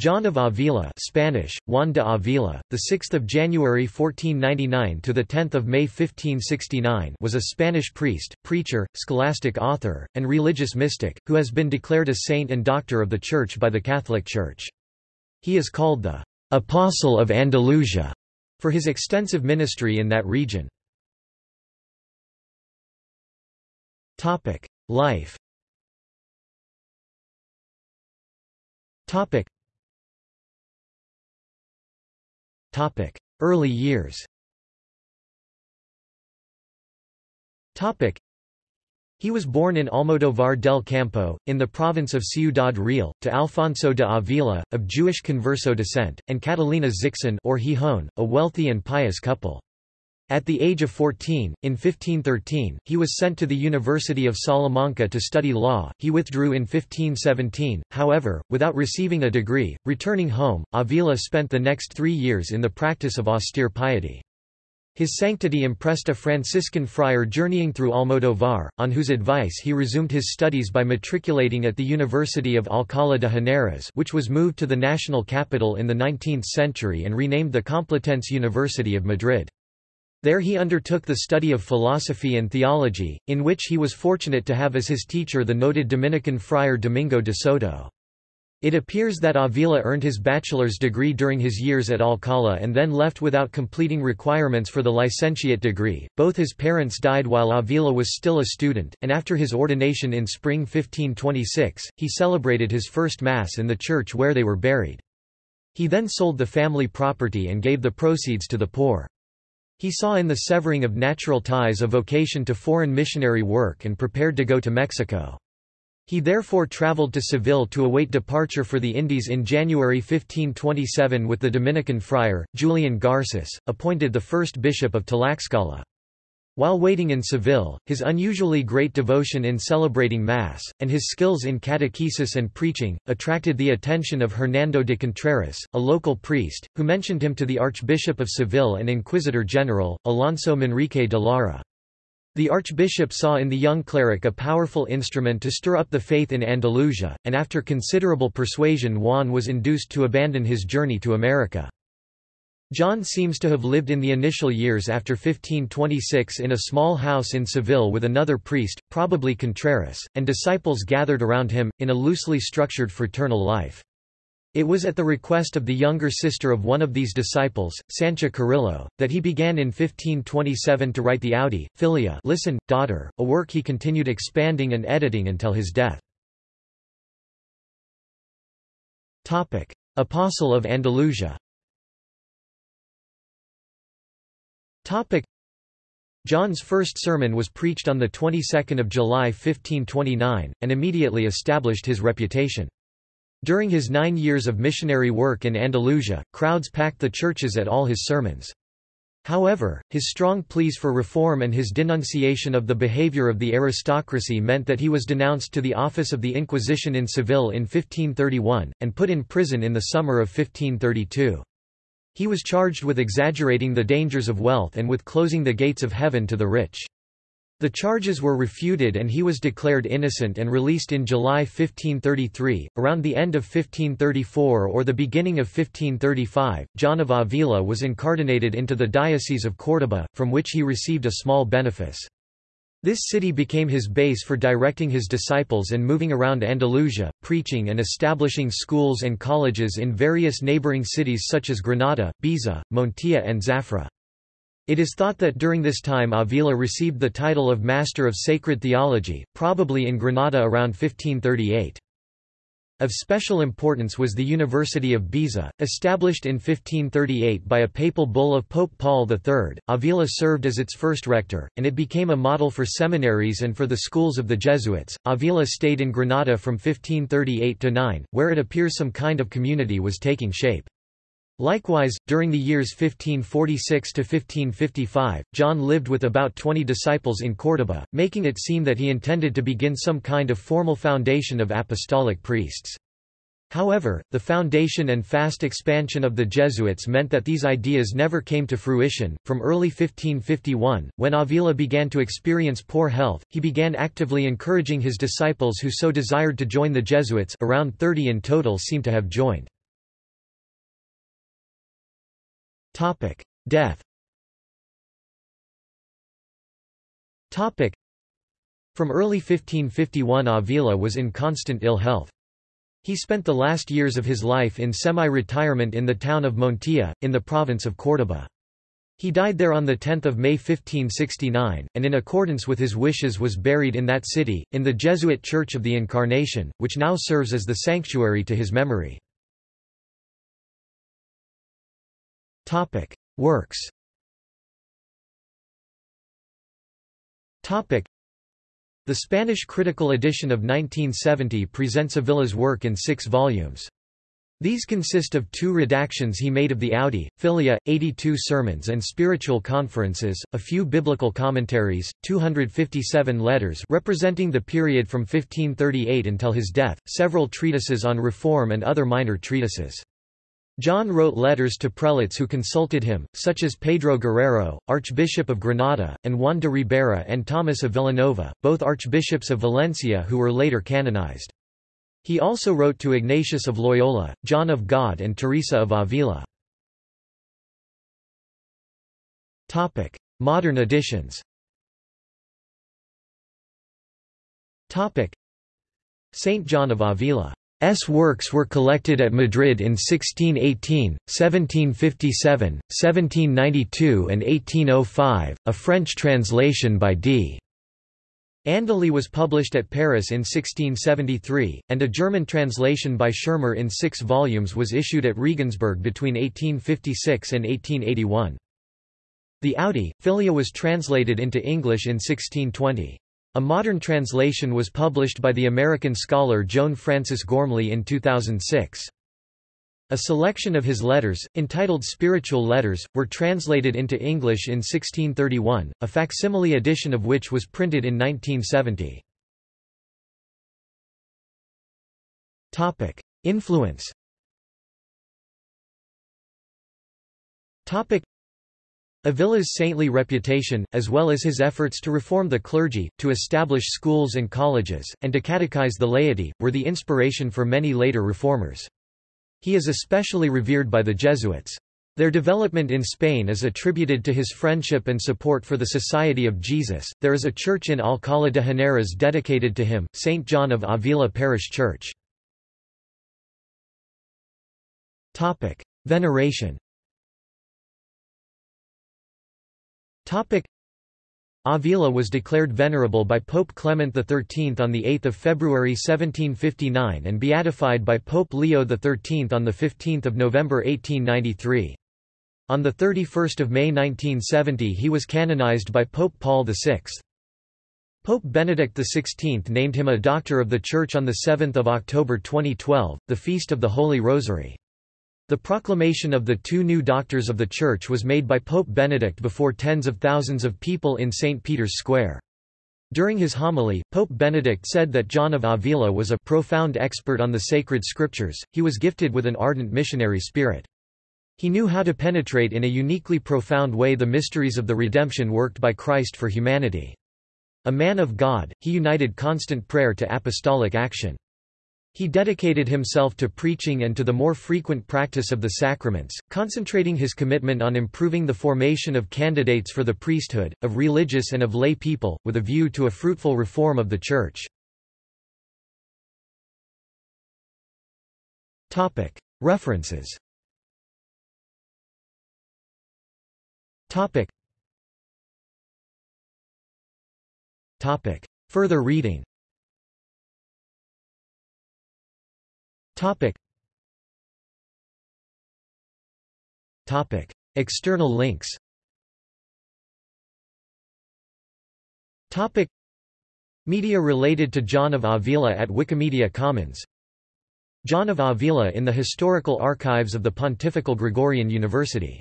John of Avila Spanish, Juan de Avila, the 6 January 1499 – to the 10 May 1569 was a Spanish priest, preacher, scholastic author, and religious mystic, who has been declared a saint and doctor of the Church by the Catholic Church. He is called the «Apostle of Andalusia» for his extensive ministry in that region. Life Early years. He was born in Almodóvar del Campo, in the province of Ciudad Real, to Alfonso de Avila, of Jewish converso descent, and Catalina Zixon or Gijón, a wealthy and pious couple. At the age of 14, in 1513, he was sent to the University of Salamanca to study law. He withdrew in 1517, however, without receiving a degree. Returning home, Avila spent the next three years in the practice of austere piety. His sanctity impressed a Franciscan friar journeying through Almodóvar, on whose advice he resumed his studies by matriculating at the University of Alcalá de Henares which was moved to the national capital in the 19th century and renamed the Complutense University of Madrid. There he undertook the study of philosophy and theology, in which he was fortunate to have as his teacher the noted Dominican friar Domingo de Soto. It appears that Avila earned his bachelor's degree during his years at Alcalá and then left without completing requirements for the licentiate degree. Both his parents died while Avila was still a student, and after his ordination in spring 1526, he celebrated his first Mass in the church where they were buried. He then sold the family property and gave the proceeds to the poor. He saw in the severing of natural ties a vocation to foreign missionary work and prepared to go to Mexico. He therefore travelled to Seville to await departure for the Indies in January 1527 with the Dominican friar, Julian Garces, appointed the first bishop of Tlaxcala. While waiting in Seville, his unusually great devotion in celebrating Mass, and his skills in catechesis and preaching, attracted the attention of Hernando de Contreras, a local priest, who mentioned him to the Archbishop of Seville and Inquisitor General, Alonso Manrique de Lara. The archbishop saw in the young cleric a powerful instrument to stir up the faith in Andalusia, and after considerable persuasion Juan was induced to abandon his journey to America. John seems to have lived in the initial years after 1526 in a small house in Seville with another priest, probably Contreras, and disciples gathered around him, in a loosely structured fraternal life. It was at the request of the younger sister of one of these disciples, Sancha Carrillo, that he began in 1527 to write the Audi, Filia listen, daughter, a work he continued expanding and editing until his death. Apostle of Andalusia John's first sermon was preached on the 22nd of July 1529, and immediately established his reputation. During his nine years of missionary work in Andalusia, crowds packed the churches at all his sermons. However, his strong pleas for reform and his denunciation of the behavior of the aristocracy meant that he was denounced to the office of the Inquisition in Seville in 1531, and put in prison in the summer of 1532. He was charged with exaggerating the dangers of wealth and with closing the gates of heaven to the rich. The charges were refuted and he was declared innocent and released in July 1533. Around the end of 1534 or the beginning of 1535, John of Avila was incardinated into the Diocese of Córdoba, from which he received a small benefice. This city became his base for directing his disciples and moving around Andalusia, preaching and establishing schools and colleges in various neighboring cities such as Granada, Baeza, Montilla and Zafra. It is thought that during this time Avila received the title of Master of Sacred Theology, probably in Granada around 1538. Of special importance was the University of Baeza, established in 1538 by a papal bull of Pope Paul III. Avila served as its first rector, and it became a model for seminaries and for the schools of the Jesuits. Avila stayed in Granada from 1538 to 9, where it appears some kind of community was taking shape. Likewise, during the years 1546 to 1555, John lived with about 20 disciples in Córdoba, making it seem that he intended to begin some kind of formal foundation of apostolic priests. However, the foundation and fast expansion of the Jesuits meant that these ideas never came to fruition. From early 1551, when Avila began to experience poor health, he began actively encouraging his disciples who so desired to join the Jesuits around 30 in total seem to have joined. Death Topic: From early 1551 Avila was in constant ill health. He spent the last years of his life in semi-retirement in the town of Montilla, in the province of Córdoba. He died there on 10 May 1569, and in accordance with his wishes was buried in that city, in the Jesuit Church of the Incarnation, which now serves as the sanctuary to his memory. Works the Spanish critical edition of 1970 presents Avila's work in six volumes. These consist of two redactions he made of the Audi, Filia, 82 sermons and spiritual conferences, a few biblical commentaries, 257 letters representing the period from 1538 until his death, several treatises on reform and other minor treatises. John wrote letters to prelates who consulted him, such as Pedro Guerrero, Archbishop of Granada, and Juan de Ribera and Thomas of Villanova, both archbishops of Valencia who were later canonized. He also wrote to Ignatius of Loyola, John of God and Teresa of Avila. Modern editions Saint John of Avila S works were collected at Madrid in 1618, 1757, 1792 and 1805, a French translation by D. Andely was published at Paris in 1673, and a German translation by Schirmer in six volumes was issued at Regensburg between 1856 and 1881. The Audi, Filia was translated into English in 1620. A modern translation was published by the American scholar Joan Frances Gormley in 2006. A selection of his letters, entitled Spiritual Letters, were translated into English in 1631, a facsimile edition of which was printed in 1970. Influence Avila's saintly reputation, as well as his efforts to reform the clergy, to establish schools and colleges, and to catechize the laity, were the inspiration for many later reformers. He is especially revered by the Jesuits. Their development in Spain is attributed to his friendship and support for the Society of Jesus. There is a church in Alcalá de Henares dedicated to him, St. John of Avila Parish Church. Veneration Avila was declared venerable by Pope Clement XIII on 8 February 1759 and beatified by Pope Leo XIII on 15 November 1893. On 31 May 1970 he was canonized by Pope Paul VI. Pope Benedict XVI named him a Doctor of the Church on 7 October 2012, the Feast of the Holy Rosary. The proclamation of the two new doctors of the Church was made by Pope Benedict before tens of thousands of people in St. Peter's Square. During his homily, Pope Benedict said that John of Avila was a profound expert on the sacred scriptures, he was gifted with an ardent missionary spirit. He knew how to penetrate in a uniquely profound way the mysteries of the redemption worked by Christ for humanity. A man of God, he united constant prayer to apostolic action. He dedicated himself to preaching and to the more frequent practice of the sacraments, concentrating his commitment on improving the formation of candidates for the priesthood, of religious and of lay people, with a view to a fruitful reform of the Church. References. Further reading Topic. Topic. External links Topic. Media related to John of Avila at Wikimedia Commons John of Avila in the Historical Archives of the Pontifical Gregorian University